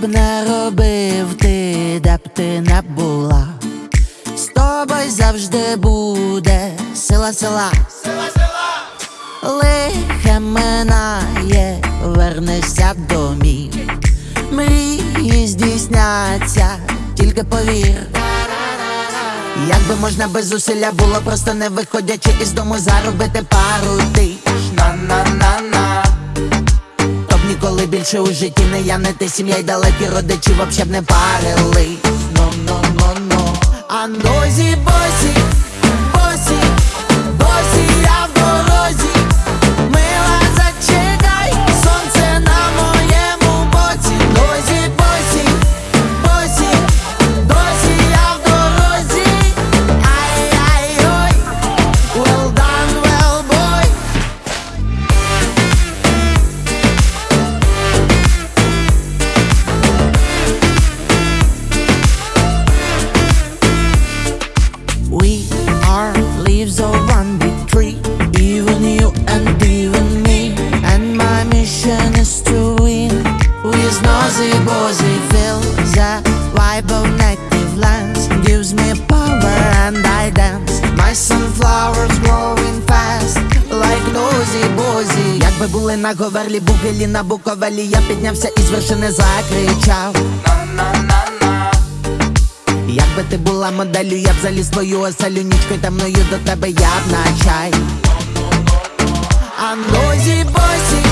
б не робив ти, де б ти не була, з тобою завжди буде сила, села, сила, сила, лихе минає, вернешся до мій. мрії здійсняться, тільки повір. Якби можна без зусилля було, просто не виходячи із дому заробити пару тиш на на більше у житті не я, не ти сім'я й далекі родичі вообще б не парили. Но но но но. А нозі босі, leaves of one big tree, even you and even me. And my mission is to win. With nosy bozy feel the vibe of native lands gives me power and I dance. My sunflowers growing fast, like nosy bozy. Якби були на говерлі, бугелі на буковелі, я піднявся із вершини закричав. Якби ти була моделлю, я б заліз твою оселю нічкою та мною до тебе я б на чай. А зібосі